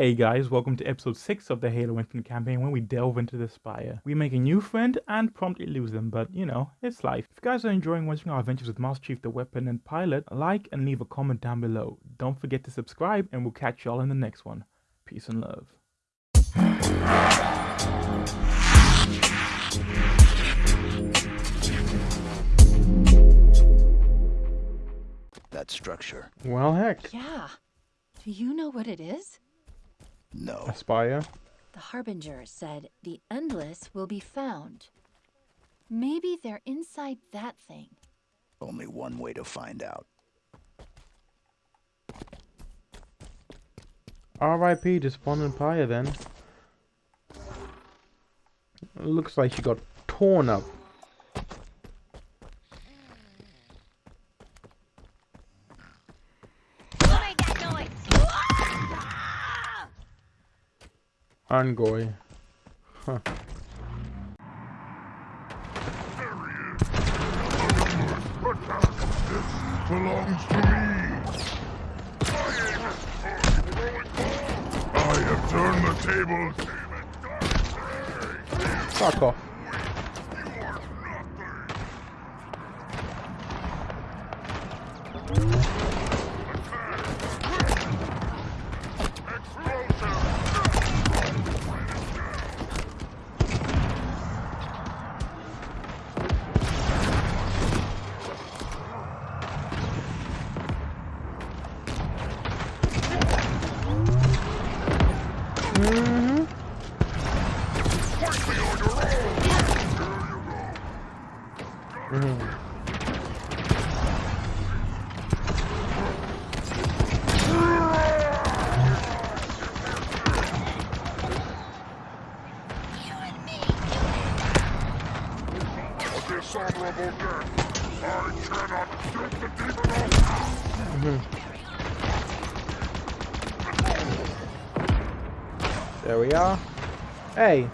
Hey guys, welcome to episode 6 of the Halo Infinite campaign when we delve into the Spire. We make a new friend and promptly lose them, but you know, it's life. If you guys are enjoying watching our adventures with Master Chief the Weapon and Pilot, like and leave a comment down below. Don't forget to subscribe and we'll catch y'all in the next one. Peace and love. that structure. Well, heck. Yeah. Do you know what it is? No. Aspire. The Harbinger said the Endless will be found. Maybe they're inside that thing. Only one way to find out. R.I.P. to Despondent Pyre then. Looks like she got torn up. Angoy. Huh. belongs to me. I have turned the tables. Fuck off. dishonorable There we are. Hey.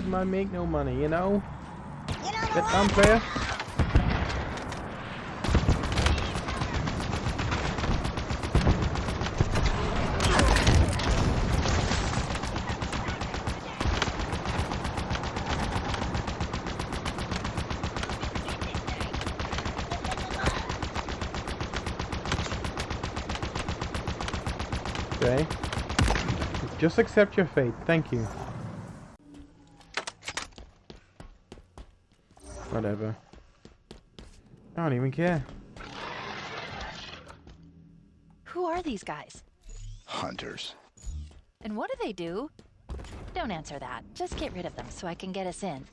Dead make no money, you know? Get. Okay. Just accept your fate. Thank you. Whatever. I don't even care. Who are these guys? Hunters. And what do they do? Don't answer that. Just get rid of them so I can get us in.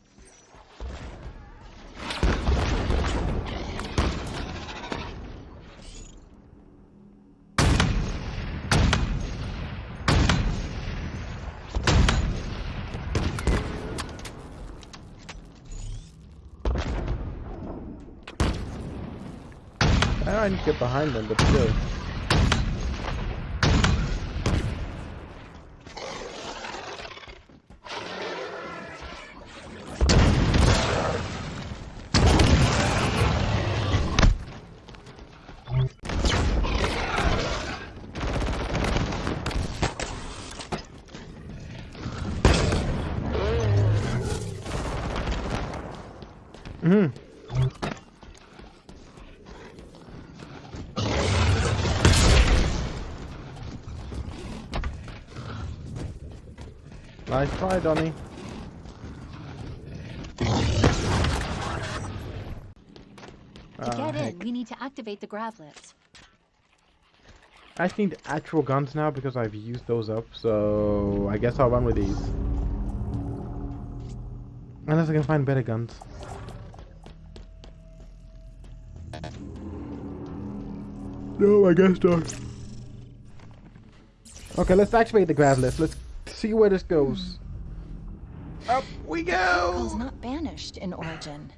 I need to get behind them, but still. Mm-hmm. Nice try, Donny. To get in, we need to activate the grav lifts. I just need actual guns now because I've used those up, so I guess I'll run with these. Unless I can find better guns. No, I guess not. Okay, let's activate the grav lift. Let's see where this goes. Hmm. Up we Protocol's go! not banished in Origin.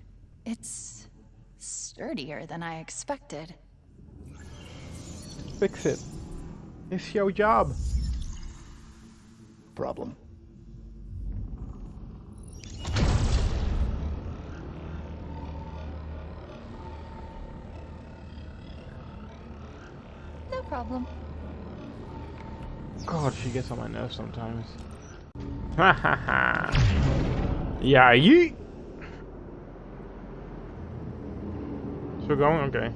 It's sturdier than I expected. Fix it. It's your job. Problem. No problem. God, she gets on my nerves sometimes. Ha ha ha. Yeah, yeet! Still going? Okay.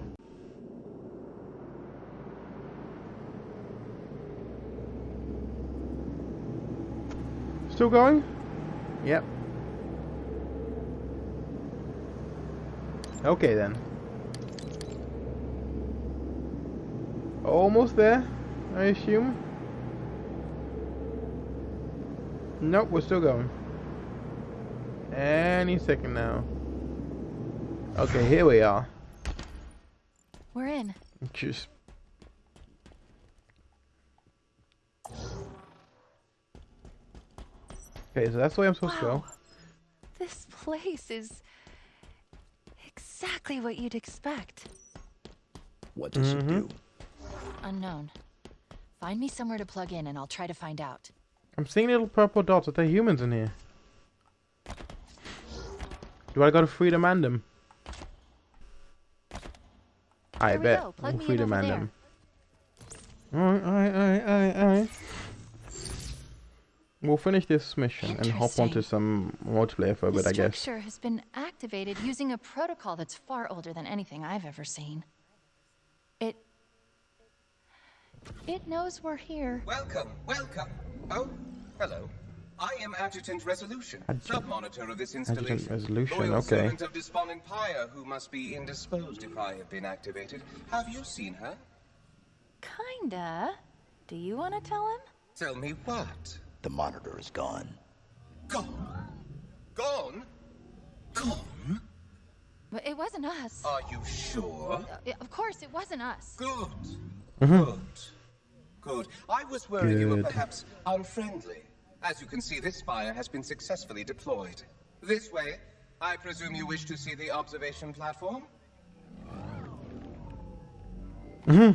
Still going? Yep. Okay then. Almost there, I assume. Nope, we're still going. Any second now. Okay, here we are. We're in. Just. Okay, so that's the way I'm supposed to go. Wow. This place is exactly what you'd expect. What does it mm-hmm. do? Unknown. Find me somewhere to plug in and I'll try to find out. I'm seeing little purple dots. Are there humans in here? Do I gotta Freedom Andom? I There we bet. go. Plug me in Freedom over Andom. Alright, alright, alright, alright, alright. We'll finish this mission and hop onto Interesting. some multiplayer for a bit, I guess. structure has been activated using a protocol that's far older than anything I've ever seen. It. It knows we're here. Welcome, welcome. Oh, hello. I am Adjutant Resolution, sub-monitor of this Adjutant installation. Resolution, Loyal okay. servant of Despondent Pyre, who must be indisposed if I have been activated. Have you seen her? Kinda. Do you want to tell him? Tell me what? The monitor is gone. Gone? Gone? Gone? But It wasn't us. Are you sure? Uh, Of course, it wasn't us. Good. Good. Good. I was worried you were Good. perhaps unfriendly. As you can see, this spire has been successfully deployed. This way. I presume you wish to see the observation platform? Hmm.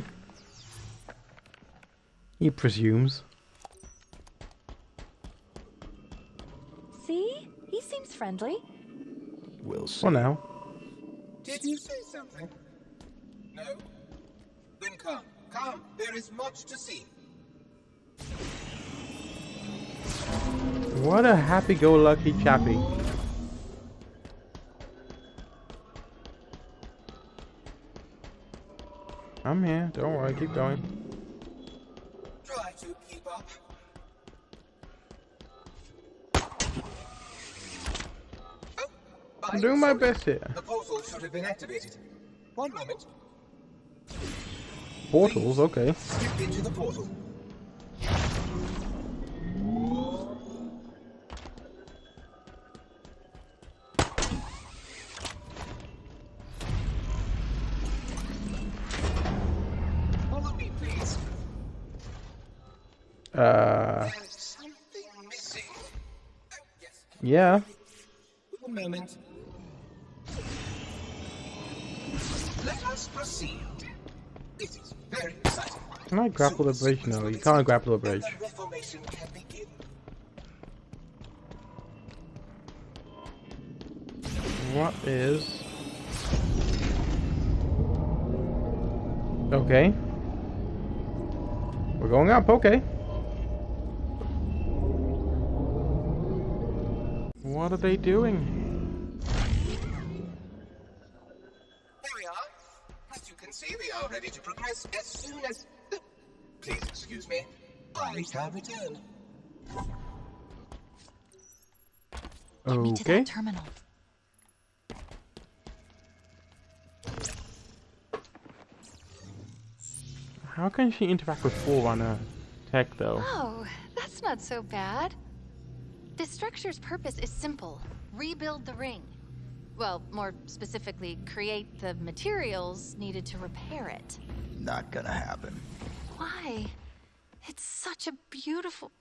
He presumes. See? He seems friendly. We'll see. For now. Did you say something? No? Then come, come. There is much to see. What a happy-go-lucky chappy. I'm here. Don't worry. Keep going. Try to keep up. Oh, I'm doing my best here. The portal should have been activated. One moment. Portals, okay. Step into the portal. Uh, something missing. Yeah. One moment. Let us proceed. This is very exciting. Can I grapple the bridge? No, you can't grapple the bridge. And the reformation can begin. What is... Okay. We're going up, okay. What are they doing? There we are. As you can see, we are ready to progress as soon as. Please excuse me. I shall return. Get me to Okay. terminal. How can she interact with Forerunner tech though? Oh, that's not so bad. The structure's purpose is simple rebuild the ring. Well, more specifically, create the materials needed to repair it. Not gonna happen. Why? It's such a beautiful.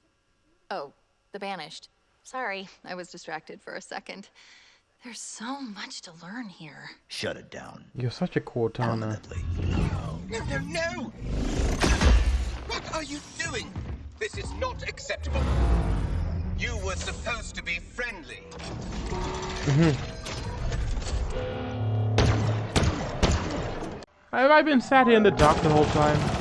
Oh, the banished. Sorry, I was distracted for a second. There's so much to learn here. Shut it down. You're such a Cortana. Permanently. No, no, no! What are you doing? This is not acceptable. You were supposed to be friendly. Mm-hmm. Have I been sat here in the dark the whole time?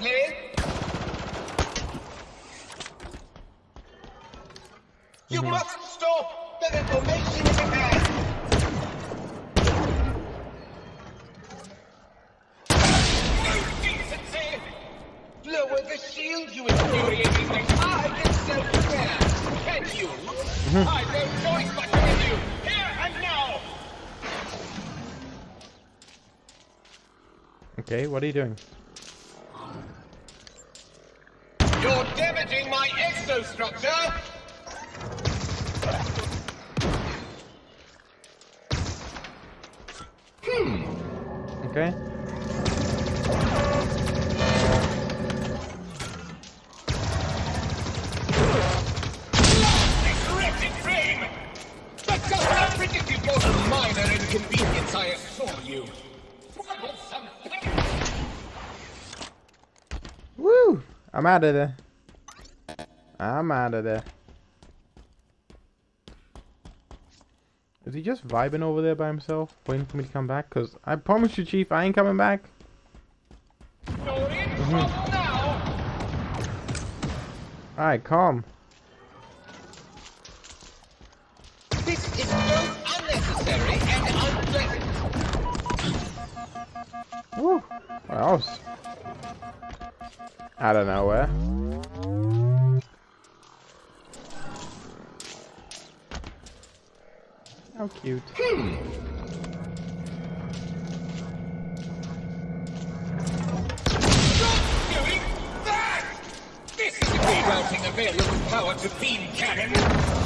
Shortly. You mm-hmm. must stop. The information in. No decency. Lower the shield, you infuriating thing. I can self-repair. Can you? Mm-hmm. I've no choice but to hit you. Here and now. Okay, what are you doing? You're damaging my exostructure! Hmm. Okay. I'm out of there. I'm out of there. Is he just vibing over there by himself, waiting for me to come back? Cause I promise you, Chief, I ain't coming back. Now! Alright, calm. This is unnecessary and unpleasant. Woo! That was out of nowhere. How cute. That! This is rerouting available power to beam cannon.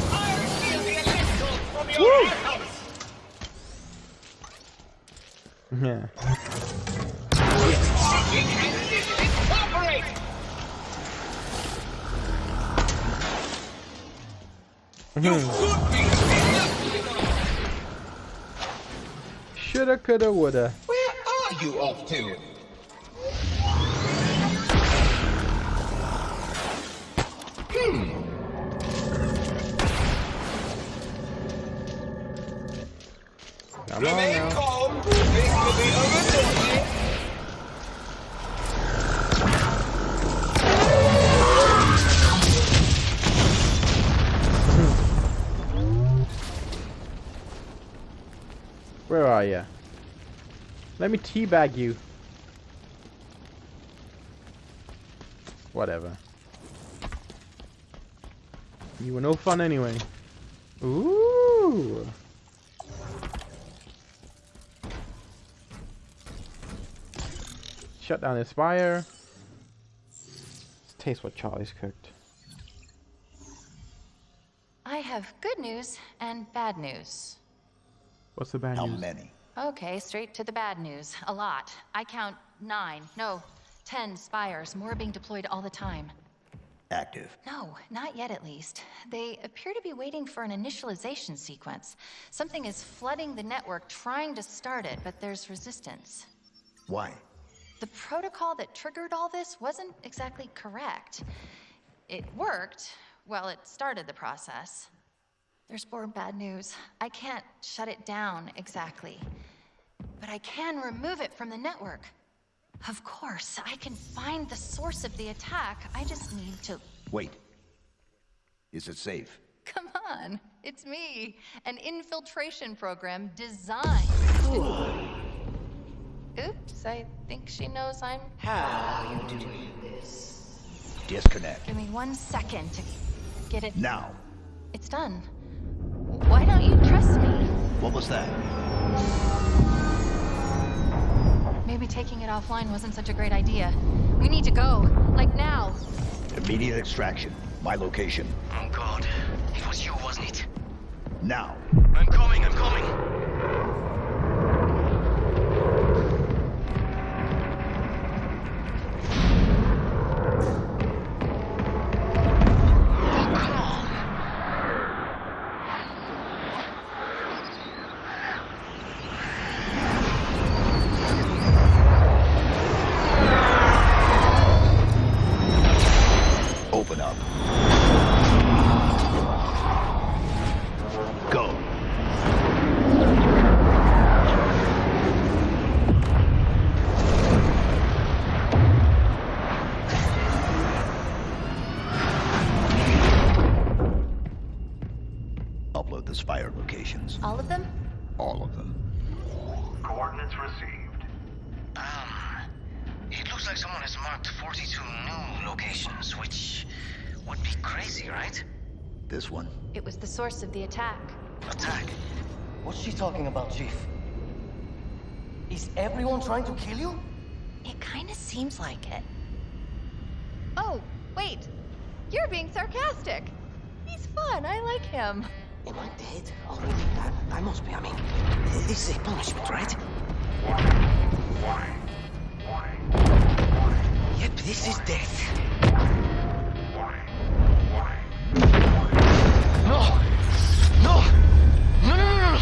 Yeah. Cheating and disincorporate! You could be enough. Shoulda, coulda, woulda. Where are you off to? Remain calm. This will be over shortly. Where are you? Let me teabag you. Whatever. You were no fun anyway. Ooh. Shut down his fire. Let's taste what Charlie's cooked. I have good news and bad news. What's the bad How news? How many? Okay, straight to the bad news. A lot. I count nine, no, ten spires, more being deployed all the time. Active. No, not yet at least. They appear to be waiting for an initialization sequence. Something is flooding the network trying to start it, but there's resistance. Why? The protocol that triggered all this wasn't exactly correct. It worked, well, it started the process. There's more bad news. I can't shut it down exactly. But I can remove it from the network. Of course, I can find the source of the attack. I just need to. Wait. Is it safe? Come on, it's me. An infiltration program designed. Oops, I think she knows I'm. How are you doing this? Disconnect. Give me one second to get it. Now. It's done. Why don't you trust me? What was that? Maybe taking it offline wasn't such a great idea. We need to go. Like now. Immediate extraction. My location. Oh god. It was you, wasn't it? Now. I'm coming, I'm coming. Coordinates received. Um, it looks like someone has marked 42 new locations, which would be crazy, right? This one. It was the source of the attack. Attack. What's she talking about, Chief? Is everyone trying to kill you? It kind of seems like it. Oh, wait. You're being sarcastic. He's fun. I like him. Am I dead already? I, I must be. I mean, this is a punishment, right? Yep, this is death. No! No! No, no, no, no!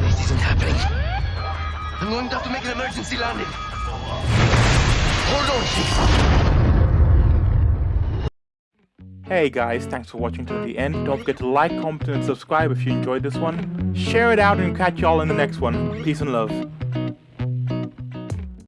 This isn't happening. I'm going to have to make an emergency landing. Hold on, Chief. Hey guys, thanks for watching to the end. Don't forget to like, comment and subscribe if you enjoyed this one. Share it out and catch y'all in the next one. Peace and love.